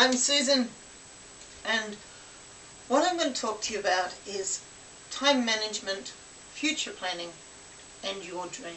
I'm Susan, and what I'm going to talk to you about is time management, future planning, and your dream.